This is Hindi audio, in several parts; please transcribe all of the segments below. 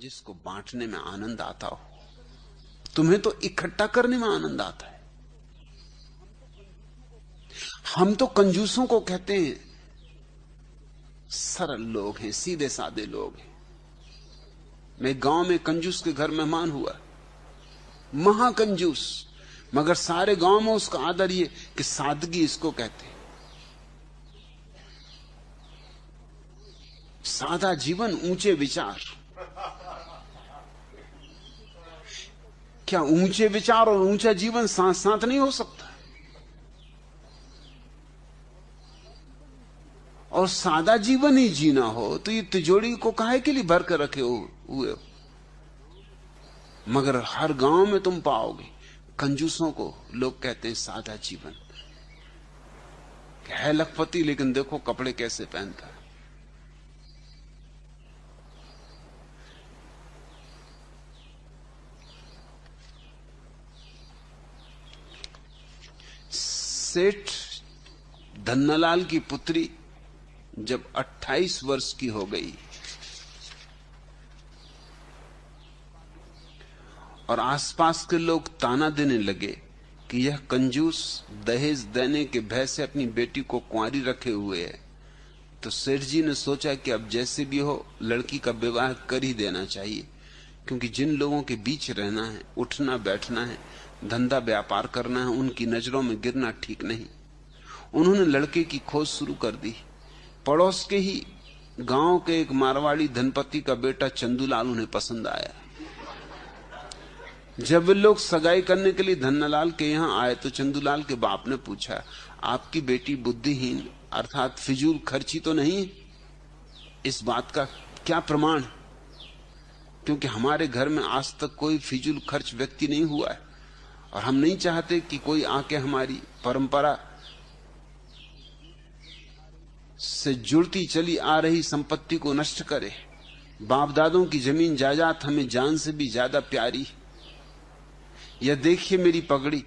जिसको बांटने में आनंद आता हो। तुम्हें तो इकट्ठा करने में आनंद आता है। हम तो कंजूसों को कहते हैं, सरल लोग हैं, सीधे सादे लोग हैं। मैं गाँव में कंजूस के घर मेहमान हुआ, महाकंजूस, मगर सारे गाँव में उसका आदर ये कि सादगी इसको कहते हैं। सादा जीवन, ऊँचे विचार। क्या ऊँचे विचार और ऊँचा जीवन साथ साथ नहीं हो सकता? और सादा जीवन ही जीना हो तो ये तिजोड़ी को काहे के लिए भर कर रखे हुए हो? मगर हर गाँव में तुम पाओगे, कंजूसों को लोग कहते हैं सादा जीवन। है लखपति, लेकिन देखो कपड़े कैसे पहनता है। सेठ धन्नालाल की पुत्री जब 28 वर्ष की हो गई और आसपास के लोग ताना देने लगे कि यह कंजूस दहेज देने के भय से अपनी बेटी को कुंवारी रखे हुए है तो सेठ जी ने सोचा कि अब जैसे भी हो, लड़की का विवाह कर ही देना चाहिए, क्योंकि जिन लोगों के बीच रहना है, उठना बैठना है धंधा व्यापार करना है, उनकी नज़रों में गिरना ठीक नहीं। उन्होंने लड़के की खोज शुरू कर दी। पड़ोस के ही गाँव के एक मारवाड़ी धनपति का बेटा चंदूलाल उन्हें पसंद आया। जब वे लोग सगाई करने के लिए धन्नालाल के यहाँ आए तो चंदूलाल के बाप ने पूछा, आपकी बेटी बुद्धिहीन, अर्थात फिजूल खर्ची तो नहीं इस बात का क्या प्रमाण क्योंकि हमारे घर में आज तक कोई फिजूल खर्च व्यक्ति नहीं हुआ है। और हम नहीं चाहते कि कोई आके हमारी परंपरा से जुड़ती चली आ रही संपत्ति को नष्ट करे। बाप दादों की ज़मीन जायदाद हमें जान से भी ज़्यादा प्यारी। यह देखिए मेरी पगड़ी,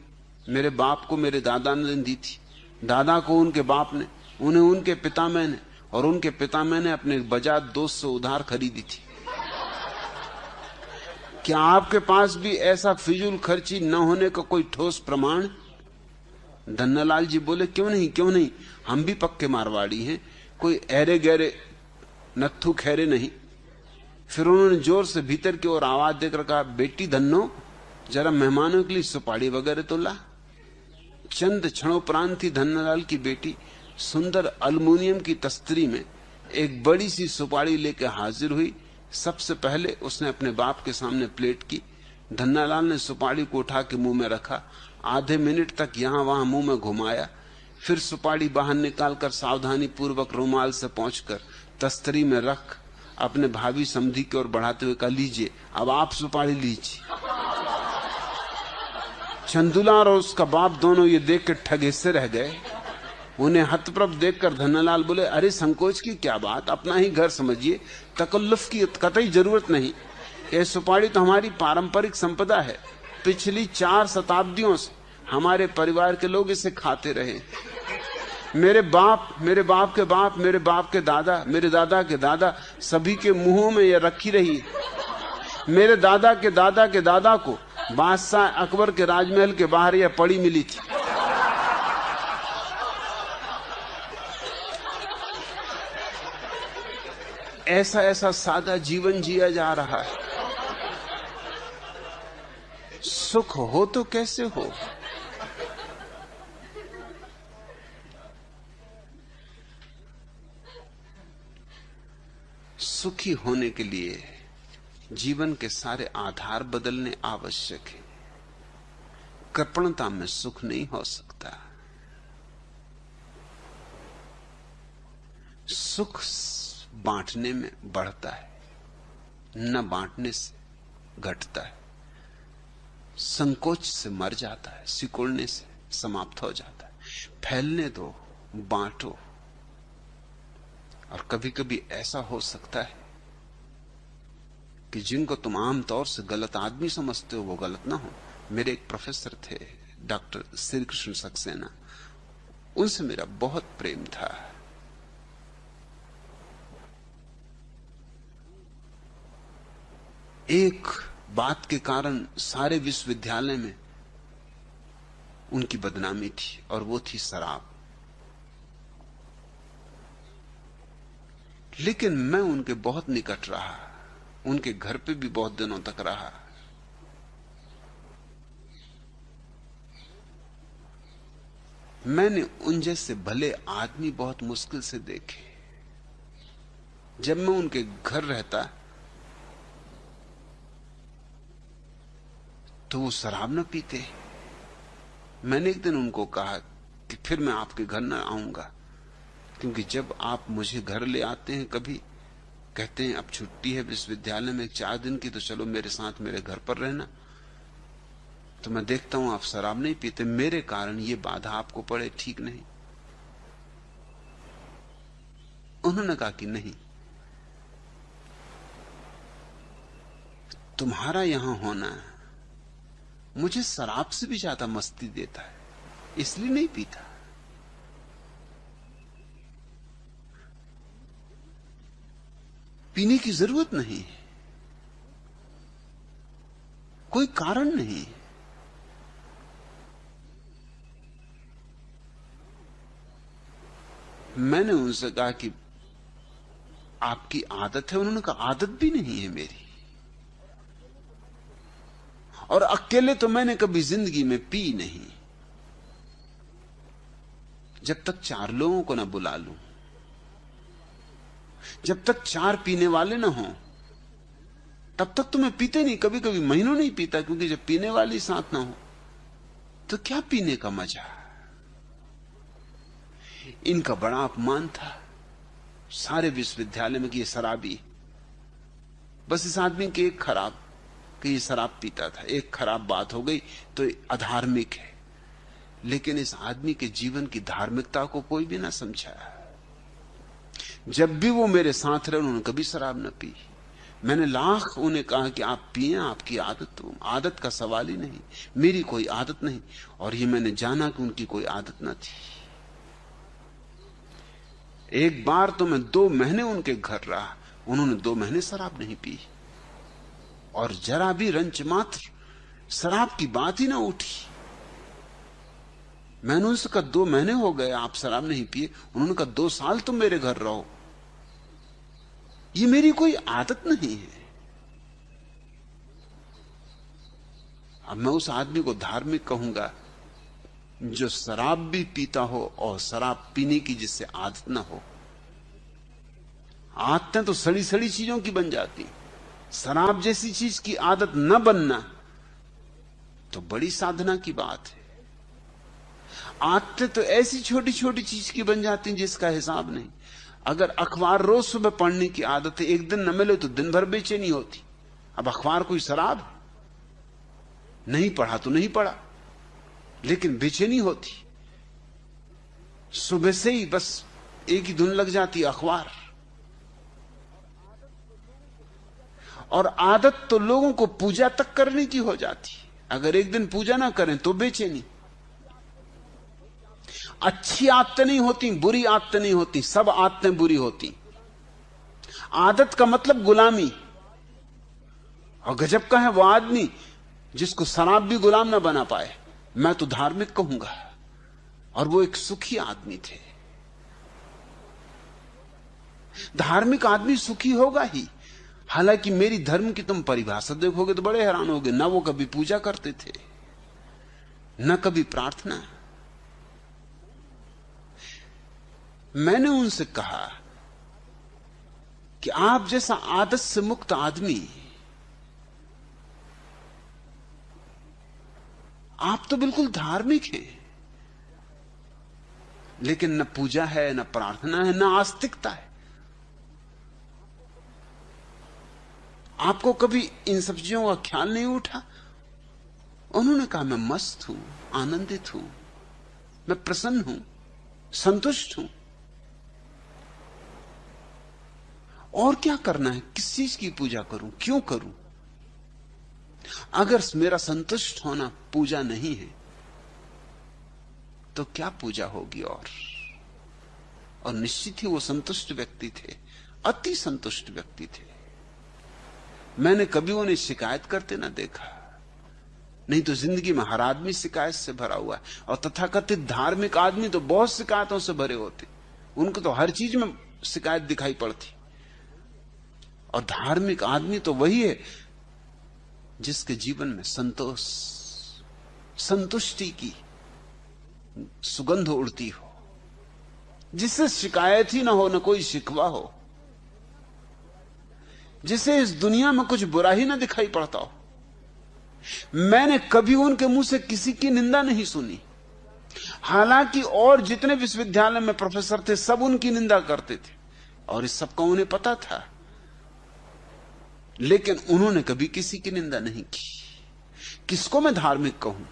मेरे बाप को मेरे दादा ने दी थी। दादा को उनके बाप ने, उन्हें उनके पिता मैंने और उनके पिता मैंने अपने बजाज दोस्त से उधार खरीदी थी। क्या आपके पास भी ऐसा फिजूल खर्ची न होने का कोई ठोस प्रमाण? धन्नालाल जी बोले, क्यों नहीं क्यों नहीं? हम भी पक्के मारवाड़ी हैं। कोई ऐरे गहरे नत्थु खैरे नहीं। फिर उन्होंने ज़ोर से भीतर की ओर आवाज़ देकर कहा, बेटी धन्नो, जरा मेहमानों के लिए सुपाड़ी वगैरह तो ला। चंद क्षणोपरांत ही धन्नालाल की बेटी सुंदर अल्मोनियम की तस्तरी में एक बड़ी सी सुपाड़ी लेकर हाजिर हुई। सबसे पहले उसने अपने बाप के सामने प्लेट की, धन्नालाल ने सुपाड़ी को उठा के मुँह में रखा, आधे मिनट तक यहाँ वहाँ मुँह में घुमाया, फिर सुपाड़ी बाहर निकालकर सावधानी पूर्वक रुमाल से पहुंचकर तस्तरी में रख, अपने भाभी समधि की ओर बढ़ाते हुए कहा, लीजिए, अब आप सुपाड़ी लीजिए। चंदुलार और उसका बाप दोनों ये देख के ठगे से रह गए। उन्हें हतप्रभ देखकर धनलाल बोले, अरे संकोच की क्या बात? अपना ही घर समझिए। तकल्लुफ की कतई ज़रूरत नहीं। ये सुपाड़ी तो हमारी पारंपरिक संपदा है। पिछली चार शताब्दियों से हमारे परिवार के लोग इसे खाते रहे। मेरे बाप मेरे बाप के बाप, मेरे बाप के दादा, मेरे दादा के दादा, सभी के मुंहों में यह रखी रही। मेरे दादा के दादा के दादा को बादशाह अकबर के राजमहल के बाहर यह पड़ी मिली थी। ऐसा ऐसा सादा जीवन जिया जा रहा है। सुख हो तो कैसे हो? सुखी होने के लिए जीवन के सारे आधार बदलने आवश्यक है। कृपणता में सुख नहीं हो सकता। सुख बांटने में बढ़ता है, न बांटने से घटता है। संकोच से मर जाता है, सिकुड़ने से समाप्त हो जाता है। फैलने दो, बांटो। और कभी कभी ऐसा हो सकता है कि जिनको तुम आमतौर से गलत आदमी समझते हो, वो गलत ना हो। मेरे एक प्रोफेसर थे, डॉक्टर श्री कृष्ण सक्सेना। उनसे मेरा बहुत प्रेम था। एक बात के कारण सारे विश्वविद्यालय में उनकी बदनामी थी और वो थी शराब। लेकिन मैं उनके बहुत निकट रहा, उनके घर पे भी बहुत दिनों तक रहा। मैंने उन जैसे भले आदमी बहुत मुश्किल से देखे। जब मैं उनके घर रहता तो वो शराब न पीते। मैंने एक दिन उनको कहा कि फिर मैं आपके घर न आऊँगा, क्योंकि जब आप मुझे घर ले आते हैं कभी, कहते हैं, अब छुट्टी है विश्वविद्यालय में, चार दिन की तो चलो मेरे साथ मेरे घर पर रहना। तो मैं देखता हूँ, आप शराब नहीं पीते। मेरे कारण ये बाधा आपको पड़े, ठीक नहीं। उन्होंने कहा कि नहीं। तुम्हारा यहाँ होना मुझे शराब से भी ज़्यादा मस्ती देता है, इसलिए नहीं पीता। पीने की ज़रूरत नहीं है। कोई कारण नहीं मैंने उनसे कहा कि आपकी आदत है, उन्होंने कहा, आदत भी नहीं है मेरी। और अकेले तो मैंने कभी ज़िंदगी में पी नहीं। जब तक चार लोगों को ना बुला लू, जब तक चार पीने वाले ना हो, तब तक तो मैं पीते नहीं कभी कभी महीनों नहीं पीता, क्योंकि जब पीने वाली साथ ना हो तो क्या पीने का मज़ा? इनका बड़ा अपमान था, सारे विश्वविद्यालय में कि ये शराबी, बस इस आदमी के एक खराब कि ये शराब पीता था, एक खराब बात हो गई तो अधार्मिक है। लेकिन इस आदमी के जीवन की धार्मिकता को कोई भी ना समझा जब भी वो मेरे साथ रहे, उन्होंने कभी शराब न पी। मैंने लाख उन्हें कहा कि आप पिए, आपकी आदत आदत का सवाल ही नहीं, मेरी कोई आदत नहीं। और ये मैंने जाना कि उनकी कोई आदत ना थी। एक बार तो मैं दो महीने उनके घर रहा, उन्होंने दो महीने शराब नहीं पी। और जरा भी रंच मात्र शराब की बात ही ना उठी। मैंने उनसे कहा, दो महीने हो गए, आप शराब नहीं पिए। उन्होंने कहा, दो साल तुम मेरे घर रहो। ये मेरी कोई आदत नहीं है। अब मैं उस आदमी को धार्मिक कहूँगा, जो शराब भी पीता हो और शराब पीने की जिससे आदत ना हो। आदतें तो सड़ी सड़ी चीज़ों की बन जाती। शराब जैसी चीज़ की आदत न बनना तो बड़ी साधना की बात है। आदतें तो ऐसी छोटी छोटी चीज़ की बन जाती जिसका हिसाब नहीं। अगर अखबार रोज सुबह पढ़ने की आदत है एक दिन न मिले तो दिन भर बेचैनी होती। अब अखबार कोई शराब नहीं पढ़ा तो नहीं पढ़ा, लेकिन बेचैनी होती। सुबह से ही बस एक ही धुन लग जाती अखबार। और आदत तो लोगों को पूजा तक करने की हो जाती अगर एक दिन पूजा ना करें तो बेचैनी। अच्छी आदतें नहीं होती, बुरी आदतें नहीं होती, सब आदतें बुरी होती। आदत का मतलब गुलामी। और गजब का है वो आदमी जिसको शराब भी गुलाम ना बना पाए। मैं तो धार्मिक कहूँगा। और वो एक सुखी आदमी थे। धार्मिक आदमी सुखी होगा ही। हालाँकि मेरी धर्म की तुम परिभाषा देखोगे तो बड़े हैरान होगे। ना वो कभी पूजा करते थे, न कभी प्रार्थना। मैंने उनसे कहा कि आप जैसा आदत से मुक्त आदमी, आप तो बिल्कुल धार्मिक हैं, लेकिन न पूजा है, न प्रार्थना है, न आस्तिकता है। आपको कभी इन सब चीज़ों का ख्याल नहीं उठा? उन्होंने कहा, मैं मस्त हूँ, आनंदित हूँ, मैं प्रसन्न हूँ, संतुष्ट हूँ। और क्या करना है? किस चीज़ की पूजा करूँ? क्यों करूँ? अगर मेरा संतुष्ट होना पूजा नहीं है तो क्या पूजा होगी और? और निश्चित ही वो संतुष्ट व्यक्ति थे, अति संतुष्ट व्यक्ति थे। मैंने कभी उन्हें शिकायत करते ना देखा। नहीं तो ज़िंदगी में हर आदमी शिकायत से भरा हुआ है। और तथाकथित धार्मिक आदमी तो बहुत शिकायतों से भरे होते। उनको तो हर चीज़ में शिकायत दिखाई पड़ती। और धार्मिक आदमी तो वही है जिसके जीवन में संतोष, संतुष्टि की सुगंध उड़ती हो। जिससे शिकायत ही ना हो, ना कोई शिकवा हो। जिसे इस दुनिया में कुछ बुरा ही ना दिखाई पड़ता हो। मैंने कभी उनके मुँह से किसी की निंदा नहीं सुनी। हालाँकि और जितने विश्वविद्यालय में प्रोफेसर थे, सब उनकी निंदा करते थे। और इस सबका उन्हें पता था। लेकिन उन्होंने कभी किसी की निंदा नहीं की। किसको मैं धार्मिक कहूँ?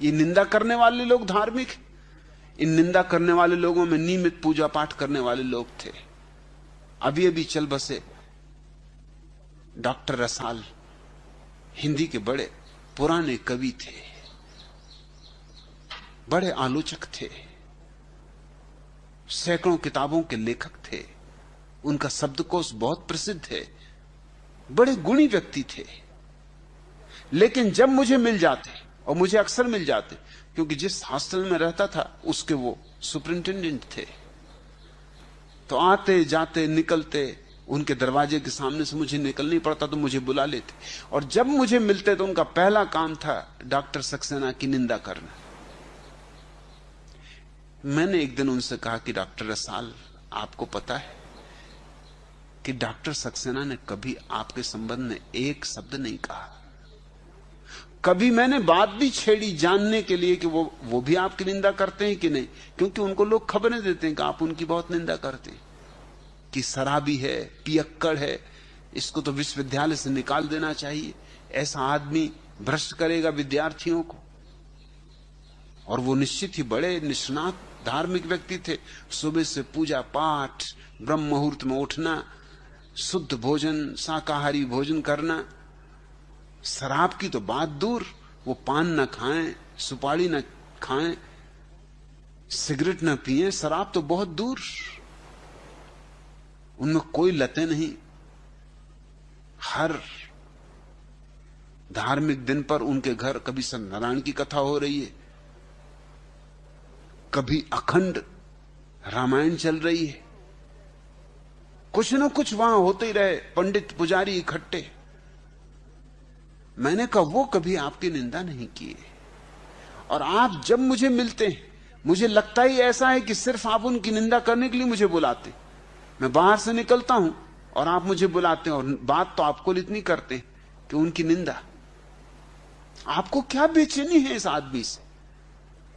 ये निंदा करने वाले लोग धार्मिक इन निंदा करने वाले लोगों में नियमित पूजा पाठ करने वाले लोग थे। अभी अभी चल बसे। डॉक्टर रसाल, हिंदी के बड़े पुराने कवि थे, बड़े आलोचक थे, सैकड़ों किताबों के लेखक थे, उनका शब्दकोश बहुत प्रसिद्ध है, बड़े गुणी व्यक्ति थे। लेकिन जब मुझे मिल जाते, और मुझे अक्सर मिल जाते, क्योंकि जिस हॉस्टल में रहता था, उसके वो सुपरिंटेंडेंट थे। तो आते, जाते, निकलते उनके दरवाजे के सामने से मुझे निकलनी पड़ता तो मुझे बुला लेते। और जब मुझे मिलते तो उनका पहला काम था डॉक्टर सक्सेना की निंदा करना। मैंने एक दिन उनसे कहा कि डॉक्टर रसाल, आपको पता है कि डॉक्टर सक्सेना ने कभी आपके संबंध में एक शब्द नहीं कहा। कभी मैंने बात भी छेड़ी जानने के लिए कि वो वो भी आपकी निंदा करते हैं कि नहीं, क्योंकि उनको लोग खबरें देते हैं कि आप उनकी बहुत निंदा करते हैं। कि शराबी है पियक्कड़ है, इसको तो विश्वविद्यालय से निकाल देना चाहिए। ऐसा आदमी भ्रष्ट करेगा विद्यार्थियों को। और वो निश्चित ही बड़े निष्णात धार्मिक व्यक्ति थे। सुबह से पूजा पाठ, ब्रह्म मुहूर्त में उठना, शुद्ध भोजन, शाकाहारी भोजन करना, शराब की तो बात दूर। वो पान न खाएँ, सुपारी न खाएँ, सिगरेट न पिए, शराब तो बहुत दूर। उनमें कोई लते नहीं। हर धार्मिक दिन पर उनके घर कभी सत्यनारायण की कथा हो रही है, कभी अखंड रामायण चल रही है। कुछ ना कुछ वहाँ होते ही रहे, पंडित पुजारी इकट्ठे। मैंने कहा, वो कभी आपकी निंदा नहीं किए। और आप जब मुझे मिलते हैं, मुझे लगता ही ऐसा है कि सिर्फ़ आप उनकी निंदा करने के लिए मुझे बुलाते मैं बाहर से निकलता हूँ और आप मुझे बुलाते हैं और बात तो आपको इतनी करते हैं कि उनकी निंदा। आपको क्या बेचैनी है इस आदमी से?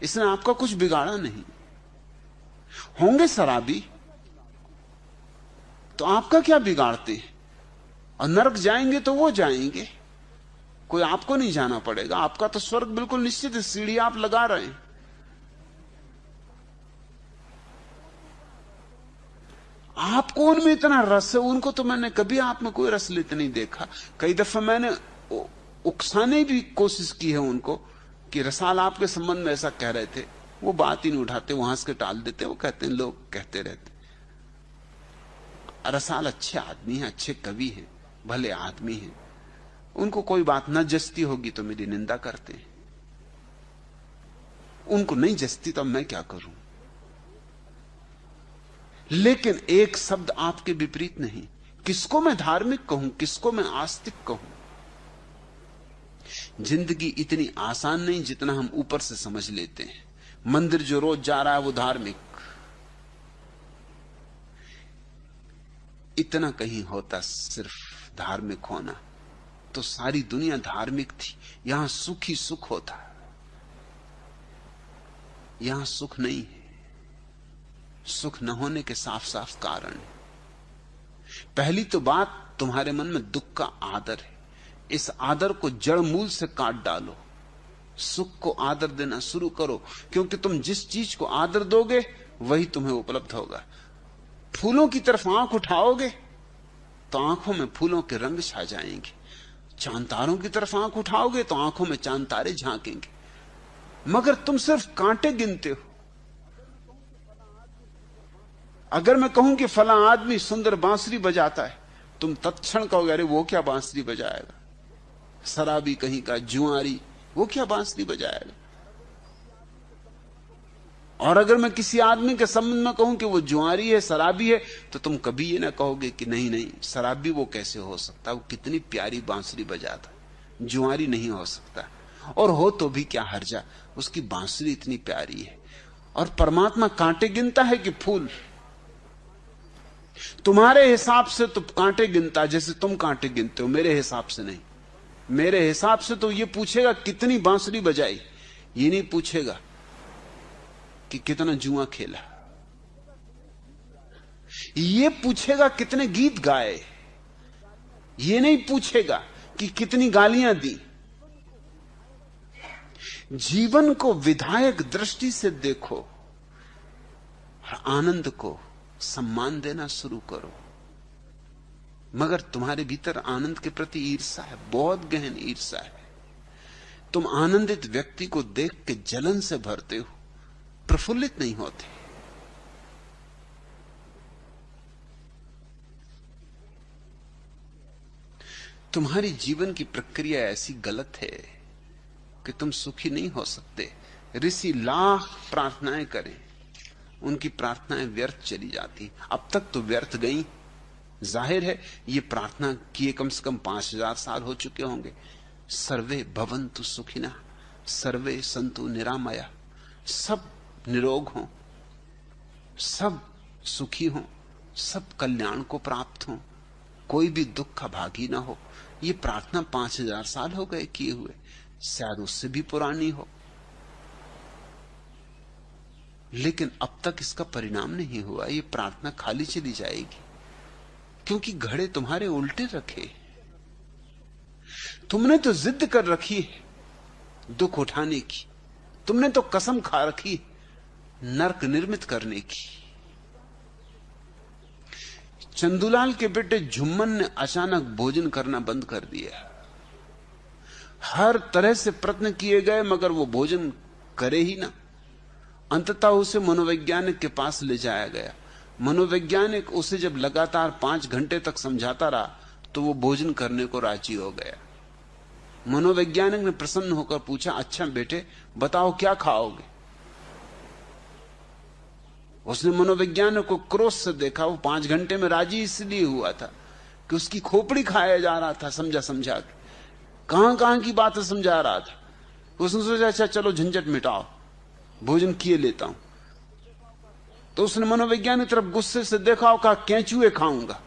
इसने आपका कुछ बिगाड़ा नहीं। होंगे शराबी तो आपका क्या बिगाड़ते हैं? और नरक जाएँगे तो वो जाएँगे। कोई आपको नहीं जाना पड़ेगा। आपका तो स्वर्ग बिल्कुल निश्चित है, सीढ़ी आप लगा रहे हैं। आपको उनमें इतना रस है, उनको तो मैंने कभी आप में कोई रस लेते नहीं देखा। कई दफ़ा मैंने उकसाने भी कोशिश की है उनको कि रसाल आपके संबंध में ऐसा कह रहे थे। वो बात ही नहीं उठाते, वहाँ से टाल देते, वो कहते हैं, लोग कहते रहते। रसाल अच्छे आदमी हैं, अच्छे कवि हैं, भले आदमी हैं। उनको कोई बात न जस्ती होगी तो मेरी निंदा करते हैं। उनको नहीं जस्ती तो मैं क्या करूँ? लेकिन एक शब्द आपके विपरीत नहीं। किसको मैं धार्मिक कहूँ, किसको मैं आस्तिक कहूँ? ज़िंदगी इतनी आसान नहीं जितना हम ऊपर से समझ लेते हैं। मंदिर जो रोज जा रहा है, वो धार्मिक। इतना कहीं होता सिर्फ़ धार्मिक होना। तो सारी दुनिया धार्मिक थी। यहाँ सुख ही सुख होता। यहाँ सुख नहीं है। सुख न होने के साफ़ साफ़ कारण पहली तो बात, तुम्हारे मन में दुख का आदर है। इस आदर को जड़ मूल से काट डालो। सुख को आदर देना शुरू करो, क्योंकि तुम जिस चीज़ को आदर दोगे, वही तुम्हें उपलब्ध होगा। फूलों की तरफ़ आँख उठाओगे तो आँखों में फूलों के रंग छा जाएँगे। चाँद तारों की तरफ़ आँख उठाओगे तो आँखों में चाँद तारे झांकेंगे। मगर तुम सिर्फ़ कांटे गिनते हो। अगर मैं कहूँ कि फला आदमी सुंदर बांसुरी बजाता है, तुम तत्क्षण कहोगे, अरे, वो क्या बांसुरी बजाएगा? शराबी कहीं का, जुआरी, वो क्या बांसुरी बजाएगा? और अगर मैं किसी आदमी के संबंध में कहूँ कि वो जुआरी है, शराबी है तो तुम कभी ये ना कहोगे कि नहीं नहीं, शराबी वो कैसे हो सकता वो कितनी प्यारी बांसुरी बजाता जुआरी नहीं हो सकता। और हो तो भी क्या हर्जा? उसकी बांसुरी इतनी प्यारी है। और परमात्मा कांटे गिनता है कि फूल? तुम्हारे हिसाब से तो कांटे गिनता जैसे तुम कांटे गिनते हो, मेरे हिसाब से नहीं। मेरे हिसाब से तो ये पूछेगा कितनी बांसुरी बजाई, ये नहीं पूछेगा कि कितना जुआ खेला। ये पूछेगा कितने गीत गाए, ये नहीं पूछेगा कि कितनी गालियाँ दी। जीवन को विधायक दृष्टि से देखो और आनंद को सम्मान देना शुरू करो। मगर तुम्हारे भीतर आनंद के प्रति ईर्षा है, बहुत गहन ईर्षा है। तुम आनंदित व्यक्ति को देख के जलन से भरते हो, प्रफुल्लित नहीं होते। तुम्हारी जीवन की प्रक्रिया ऐसी गलत है कि तुम सुखी नहीं हो सकते। ऋषि लाख प्रार्थनाएँ करें। उनकी प्रार्थनाएँ व्यर्थ चली जाती। अब तक तो व्यर्थ गई। ज़ाहिर है, ये प्रार्थना किए कम से कम पाँच हज़ार साल हो चुके होंगे। सर्वे भवंतु सुखिना, सर्वे संतु निरामया। सब निरोग हो, सब सुखी हो, सब कल्याण को प्राप्त हो। कोई भी दुख का भागी ना हो। ये प्रार्थना पाँच हज़ार साल हो गए किए हुए। शायद उससे भी पुरानी हो। लेकिन अब तक इसका परिणाम नहीं हुआ, ये प्रार्थना खाली चली जाएगी। क्योंकि घड़े तुम्हारे उल्टे रखे तुमने तो जिद कर रखी है, दुख उठाने की। तुमने तो कसम खा रखी नरक निर्मित करने की। चंदुलाल के बेटे झुम्मन ने अचानक भोजन करना बंद कर दिया। हर तरह से प्रयत्न किए गए, मगर वो भोजन करे ही ना। अंततः उसे मनोवैज्ञानिक के पास ले जाया गया। मनोवैज्ञानिक उसे जब लगातार पाँच घंटे तक समझाता रहा तो वो भोजन करने को राज़ी हो गया। मनोवैज्ञानिक ने प्रसन्न होकर पूछा अच्छा बेटे, बताओ क्या खाओगे? उसने मनोवैज्ञानिक को क्रोध से देखा। वो पाँच घंटे में राज़ी इसलिए हुआ था कि उसकी खोपड़ी खाया जा रहा था समझा समझा के। कहाँ कहाँ की बातें समझा रहा था? उसने सोचा अच्छा चलो, झंझट मिटाओ। भोजन किए लेता हूँ। तो उसने मनोवैज्ञानिक तरफ़ गुस्से से देखा और कहा, कैचुए खाऊँगा।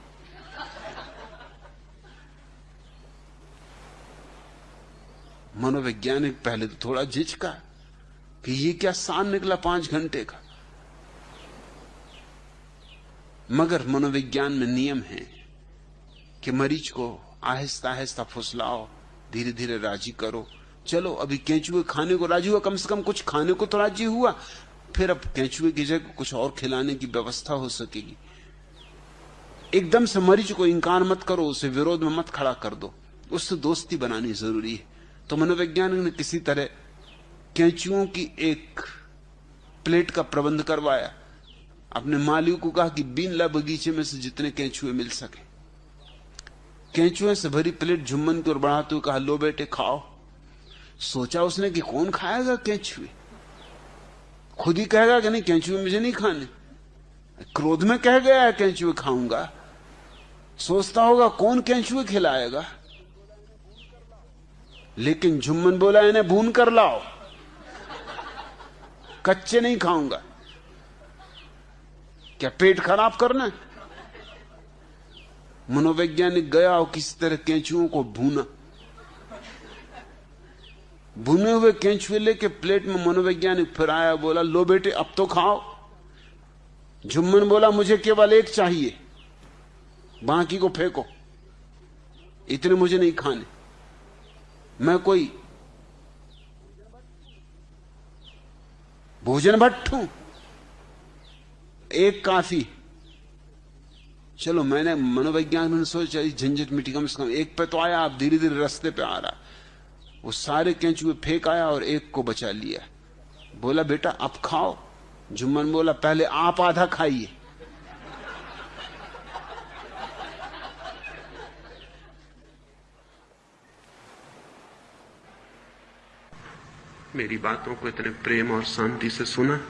मनोवैज्ञानिक पहले तो थोड़ा झिझका कि ये क्या सान निकला पाँच घंटे का। मगर मनोविज्ञान में नियम है कि मरीज़ को आहिस्ता आहिस्ता फुसलाओ धीरे धीरे राज़ी करो चलो, अभी केंचुए खाने को राज़ी हुआ, कम से कम कुछ खाने को तो राज़ी हुआ, फिर अब केंचुए की जगह कुछ और खिलाने की व्यवस्था हो सकेगी। एकदम से मरीज़ को इंकार मत करो, उसे विरोध में मत खड़ा कर दो। उससे दोस्ती बनानी ज़रूरी है। तो मनोवैज्ञानिक ने किसी तरह कैंचुओं की एक प्लेट का प्रबंध करवाया। अपने मालिक को कहा कि बीन ला बगीचे में से जितने कैंचुए मिल सके। कैंचुए से भरी प्लेट झुम्मन की ओर बढ़ाते हुए कहा, लो बेटे, खाओ। सोचा उसने कि कौन खाएगा कैंचुए? खुद ही कहेगा कि नहीं, कैंचुए मुझे नहीं खाने। क्रोध में कह गया है, कैंचुए खाऊँगा। सोचता होगा कौन कैंचुए खिलाएगा। लेकिन झुम्मन बोला, इन्हें भून कर लाओ। कच्चे नहीं खाऊँगा। क्या पेट खराब करना मनोवैज्ञानिक गया और किसी तरह कैंचुओं को भूना। भुने हुए केंचुए लेके प्लेट में मनोवैज्ञानिक फिर आया, बोला, लो बेटे, अब तो खाओ। झुम्मन बोला, मुझे केवल एक चाहिए, बाकी को फेंको। इतने मुझे नहीं खाने। मैं कोई भोजन भट्ट हूँ। एक काफ़ी। चलो, मैंने मनोवैज्ञानिक ने सोचा झंझट मिट्टी कम से कम एक पे तो आया आप धीरे धीरे रास्ते पे आ रहा वो सारे कैचुए फेंक आया और एक को बचा लिया। बोला, बेटा, अब खाओ। जुम्मन बोला, पहले आप आधा खाइए। मेरी बातों को इतने प्रेम और शांति से सुना।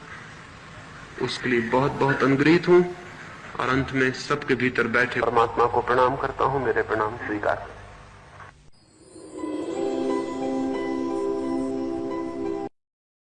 उसके लिए बहुत बहुत अनुग्रहित हूँ और अंत में सबके भीतर बैठे। परमात्मा को प्रणाम करता हूँ, मेरे प्रणाम स्वीकार।